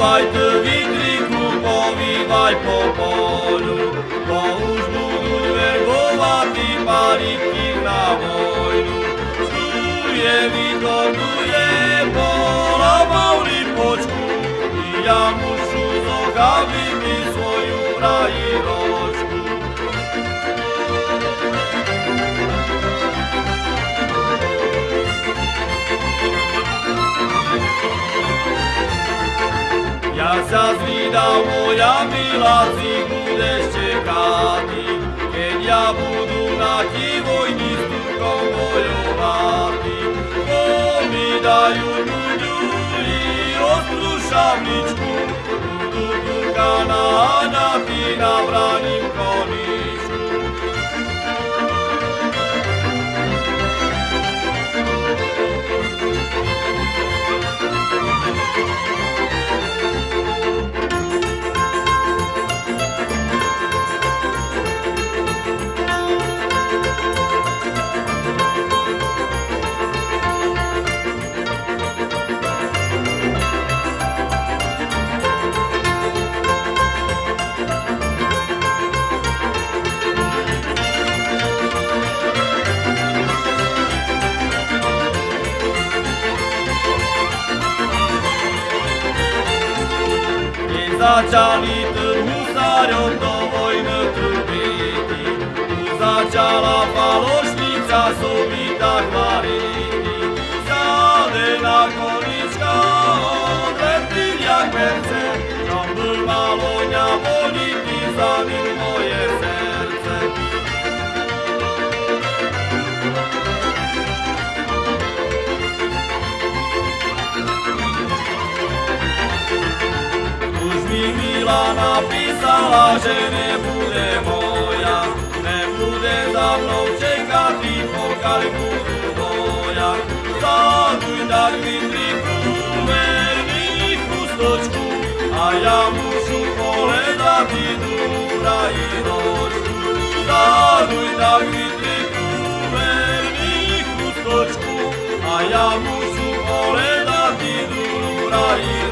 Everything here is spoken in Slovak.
Povývaj vidriku, povývaj po polu, to už budú dve govaty na vojnu. tu Štuje, vytornuje, polamau lipočku, ja mušu zokaviť svoju rajinu. Ja sa zvídam, moja milá, si budeš čekati, keď ja budu na ti vojni s Turkom bojovati. Bo mi dajú budu i ostrú šavničku, budu Turka naháňati na braním Zacialitur husariom do wojny turbiti Zaciala falośnica subita chwariti Zadyna koniczka odlety jak merce. Tam był malonia poliki, zanim moje serce. Mi Mila napísala, že nebude moja, nebude za mnou čekať, pokiaľ budu boja. Zaduj tak vytriku, verný chustočku, a ja mušu pohľadať dúra i ročku. Zaduj tak vytriku, verný chustočku, a ja mušu pohľadať dúra i ročku.